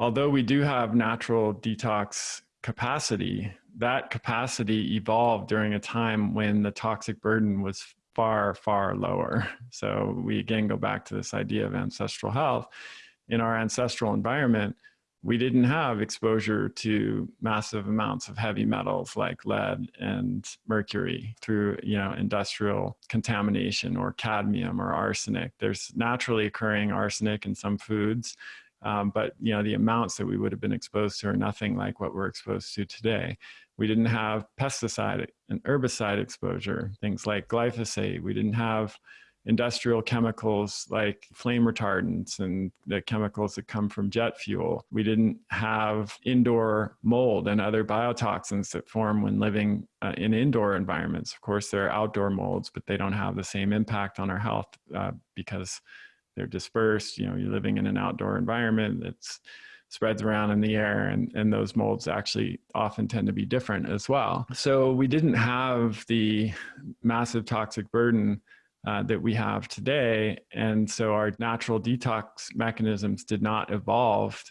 although we do have natural detox capacity, that capacity evolved during a time when the toxic burden was far, far lower. So we again go back to this idea of ancestral health. In our ancestral environment, we didn't have exposure to massive amounts of heavy metals like lead and mercury through you know industrial contamination or cadmium or arsenic there's naturally occurring arsenic in some foods um, but you know the amounts that we would have been exposed to are nothing like what we're exposed to today we didn't have pesticide and herbicide exposure things like glyphosate we didn't have industrial chemicals like flame retardants and the chemicals that come from jet fuel. We didn't have indoor mold and other biotoxins that form when living uh, in indoor environments. Of course, there are outdoor molds, but they don't have the same impact on our health uh, because they're dispersed. You know, you're living in an outdoor environment that's spreads around in the air and, and those molds actually often tend to be different as well. So we didn't have the massive toxic burden uh, that we have today. And so our natural detox mechanisms did not evolve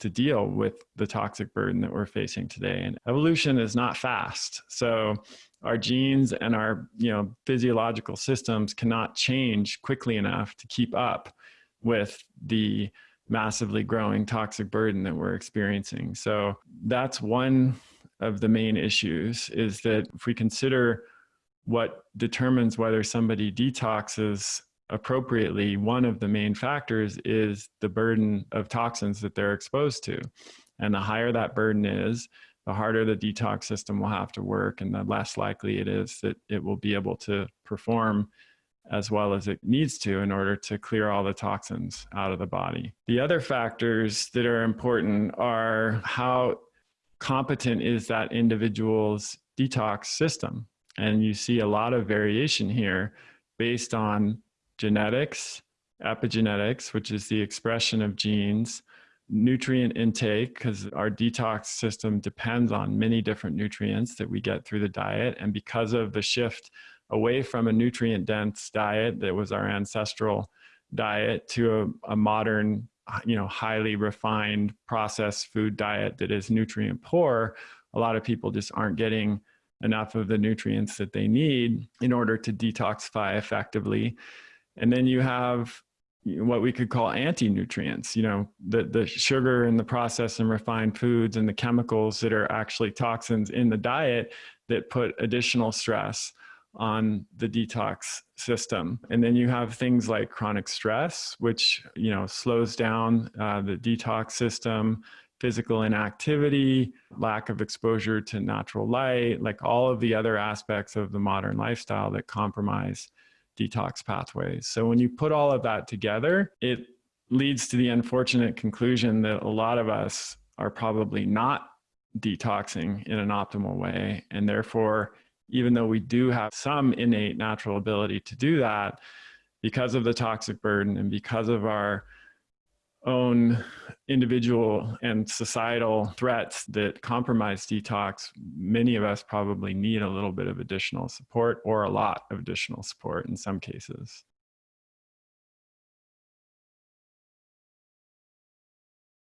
to deal with the toxic burden that we're facing today. And evolution is not fast. So our genes and our you know physiological systems cannot change quickly enough to keep up with the massively growing toxic burden that we're experiencing. So that's one of the main issues is that if we consider what determines whether somebody detoxes appropriately, one of the main factors is the burden of toxins that they're exposed to. And the higher that burden is, the harder the detox system will have to work and the less likely it is that it will be able to perform as well as it needs to in order to clear all the toxins out of the body. The other factors that are important are how competent is that individual's detox system. And you see a lot of variation here based on genetics, epigenetics, which is the expression of genes, nutrient intake, because our detox system depends on many different nutrients that we get through the diet. And because of the shift away from a nutrient dense diet that was our ancestral diet to a, a modern, you know, highly refined processed food diet that is nutrient poor, a lot of people just aren't getting enough of the nutrients that they need in order to detoxify effectively. And then you have what we could call anti-nutrients, you know, the, the sugar and the processed and refined foods and the chemicals that are actually toxins in the diet that put additional stress on the detox system. And then you have things like chronic stress, which, you know, slows down uh, the detox system, physical inactivity, lack of exposure to natural light, like all of the other aspects of the modern lifestyle that compromise detox pathways. So when you put all of that together, it leads to the unfortunate conclusion that a lot of us are probably not detoxing in an optimal way. And therefore, even though we do have some innate natural ability to do that, because of the toxic burden and because of our own individual and societal threats that compromise detox, many of us probably need a little bit of additional support or a lot of additional support in some cases.